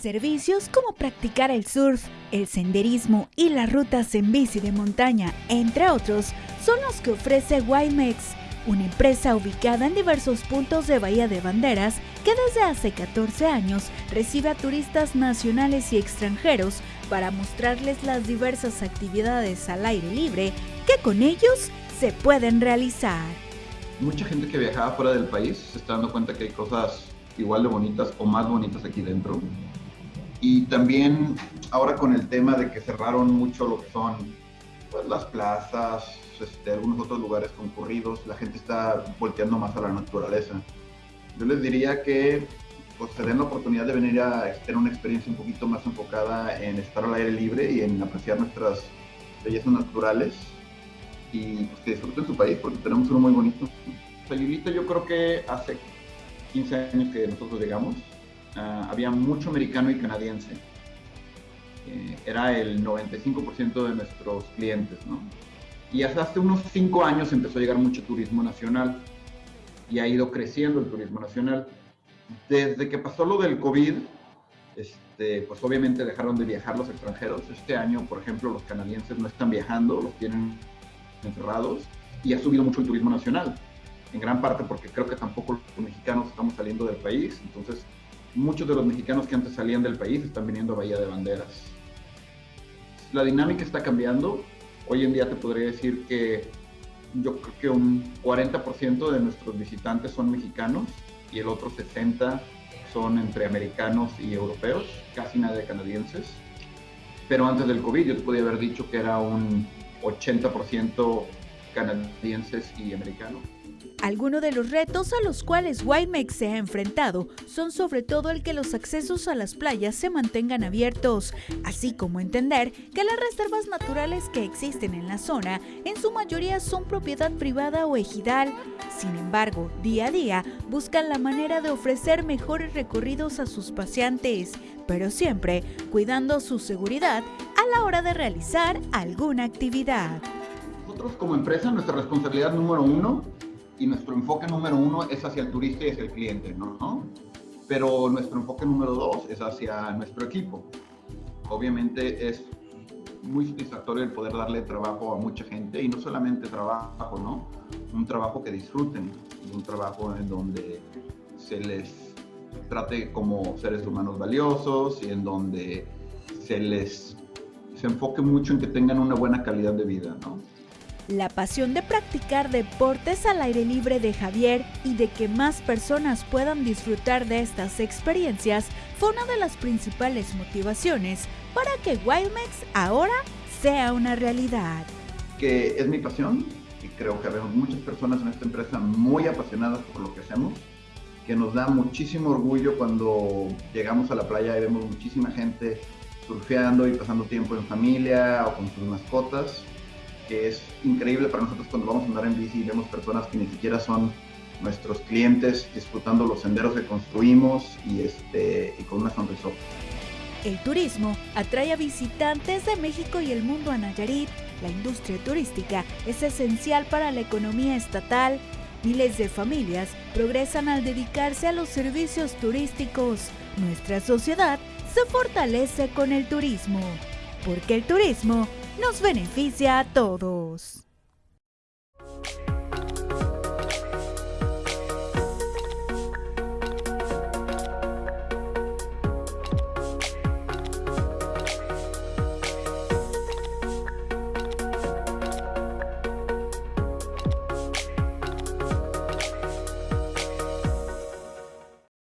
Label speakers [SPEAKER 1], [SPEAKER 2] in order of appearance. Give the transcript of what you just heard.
[SPEAKER 1] Servicios como practicar el surf, el senderismo y las rutas en bici de montaña, entre otros, son los que ofrece Wimex, una empresa ubicada en diversos puntos de Bahía de Banderas que desde hace 14 años recibe a turistas nacionales y extranjeros para mostrarles las diversas actividades al aire libre que con ellos se pueden realizar.
[SPEAKER 2] Mucha gente que viajaba fuera del país se está dando cuenta que hay cosas igual de bonitas o más bonitas aquí dentro. Y también ahora con el tema de que cerraron mucho lo que son pues, las plazas, este, algunos otros lugares concurridos, la gente está volteando más a la naturaleza. Yo les diría que pues, se den la oportunidad de venir a tener una experiencia un poquito más enfocada en estar al aire libre y en apreciar nuestras bellezas naturales y pues, que disfruten su país porque tenemos uno muy bonito. Sayulita yo creo que hace 15 años que nosotros llegamos, uh, había mucho americano y canadiense. Eh, era el 95% de nuestros clientes, ¿no? Y hasta hace unos 5 años empezó a llegar mucho turismo nacional y ha ido creciendo el turismo nacional. Desde que pasó lo del COVID, este, pues obviamente dejaron de viajar los extranjeros. Este año, por ejemplo, los canadienses no están viajando, los tienen encerrados y ha subido mucho el turismo nacional en gran parte porque creo que tampoco los mexicanos estamos saliendo del país, entonces muchos de los mexicanos que antes salían del país están viniendo a Bahía de Banderas. La dinámica está cambiando, hoy en día te podría decir que yo creo que un 40% de nuestros visitantes son mexicanos y el otro 60% son entre americanos y europeos, casi nada de canadienses. Pero antes del COVID yo te podía haber dicho que era un 80% canadienses y americanos.
[SPEAKER 1] Algunos de los retos a los cuales Wimex se ha enfrentado son sobre todo el que los accesos a las playas se mantengan abiertos, así como entender que las reservas naturales que existen en la zona en su mayoría son propiedad privada o ejidal. Sin embargo, día a día buscan la manera de ofrecer mejores recorridos a sus paseantes, pero siempre cuidando su seguridad a la hora de realizar alguna actividad.
[SPEAKER 2] Nosotros como empresa, nuestra responsabilidad número uno y nuestro enfoque número uno es hacia el turista y hacia el cliente, ¿no? Pero nuestro enfoque número dos es hacia nuestro equipo. Obviamente es muy satisfactorio el poder darle trabajo a mucha gente y no solamente trabajo, ¿no? Un trabajo que disfruten, un trabajo en donde se les trate como seres humanos valiosos y en donde se les se enfoque mucho en que tengan una buena calidad de vida, ¿no?
[SPEAKER 1] La pasión de practicar deportes al aire libre de Javier y de que más personas puedan disfrutar de estas experiencias fue una de las principales motivaciones para que Wildmex ahora sea una realidad.
[SPEAKER 2] Que es mi pasión y creo que vemos muchas personas en esta empresa muy apasionadas por lo que hacemos, que nos da muchísimo orgullo cuando llegamos a la playa y vemos muchísima gente surfeando y pasando tiempo en familia o con sus mascotas que es increíble para nosotros cuando vamos a andar en bici y vemos personas que ni siquiera son nuestros clientes disfrutando los senderos que construimos y, este, y con una sonrisa.
[SPEAKER 1] El turismo atrae a visitantes de México y el mundo a Nayarit. La industria turística es esencial para la economía estatal. Miles de familias progresan al dedicarse a los servicios turísticos. Nuestra sociedad se fortalece con el turismo, porque el turismo nos beneficia a todos.